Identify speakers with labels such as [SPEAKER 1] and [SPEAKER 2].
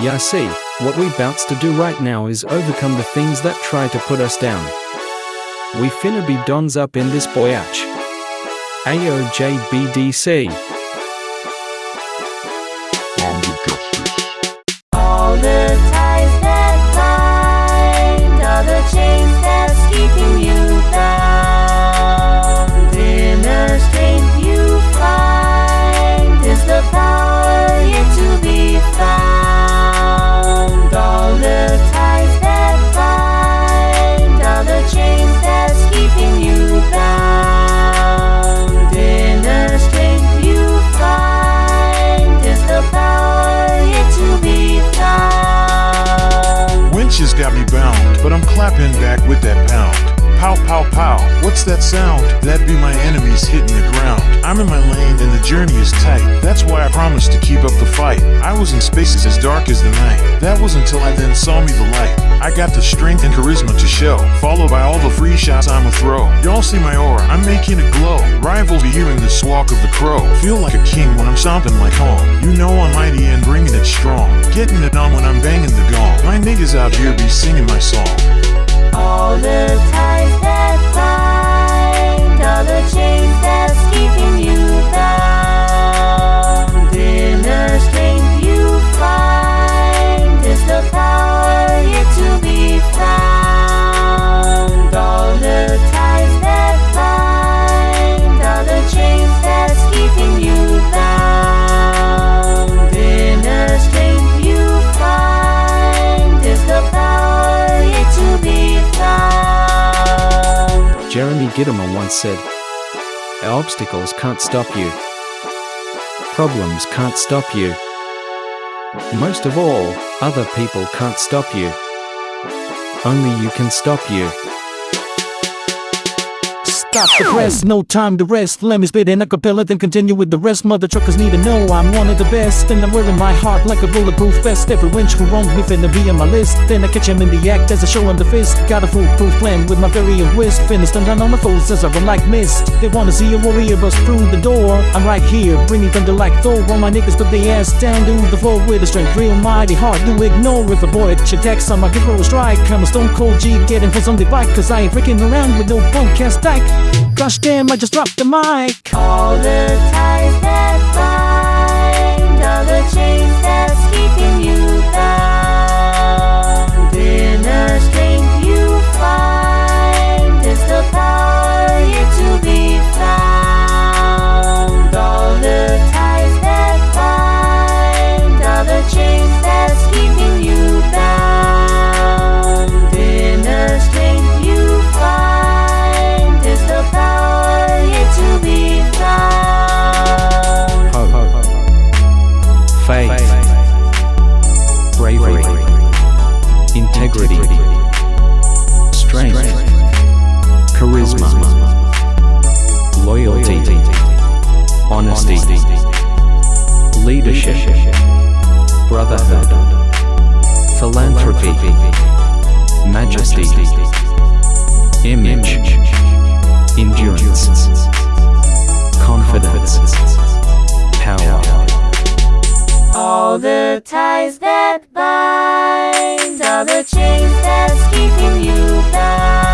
[SPEAKER 1] Yeah, see, what we bouts to do right now is overcome the things that try to put us down. We finna be dons up in this boyach. AOJBDC.
[SPEAKER 2] Pow, pow, pow. What's that sound? That be my enemies hitting the ground. I'm in my lane and the journey is tight. That's why I promised to keep up the fight. I was in spaces as dark as the night. That was until I then saw me the light. I got the strength and charisma to show, followed by all the free shots I'ma throw. Y'all see my aura, I'm making it glow. Rivals be hearing the squawk of the crow. Feel like a king when I'm stomping like home. You know I'm mighty and bringing it strong. Getting it on when I'm banging the gong. My niggas out here be singing my song.
[SPEAKER 3] All the ties
[SPEAKER 1] Jeremy Gitomer once said, Obstacles can't stop you. Problems can't stop you. Most of all, other people can't stop you. Only you can stop you.
[SPEAKER 4] Stop the press, no time to rest. Let me spit in a cappella, then continue with the rest. Mother truckers need to know I'm one of the best. And I'm wearing my heart like a bulletproof vest. Every winch who wronged me finna be on my list. Then I catch him in the act as I show him the fist. Got a foolproof plan with my very wrist. Finna stun down on my foes as I run like mist. They wanna see a warrior bust through the door. I'm right here, bringing thunder like Thor. All my niggas put their ass down to the floor with a strength real mighty hard to ignore. If a boy attacks on my give her a strike. I'm a stone cold G getting for something bike. Cause I ain't freaking around with no punk ass dyke. Gosh damn, I just dropped the mic.
[SPEAKER 3] All the ties that bind, faith, bravery, integrity, strength, charisma, loyalty, honesty, leadership, brotherhood, philanthropy, majesty, All the ties that bind Are the chains that's keeping you bound.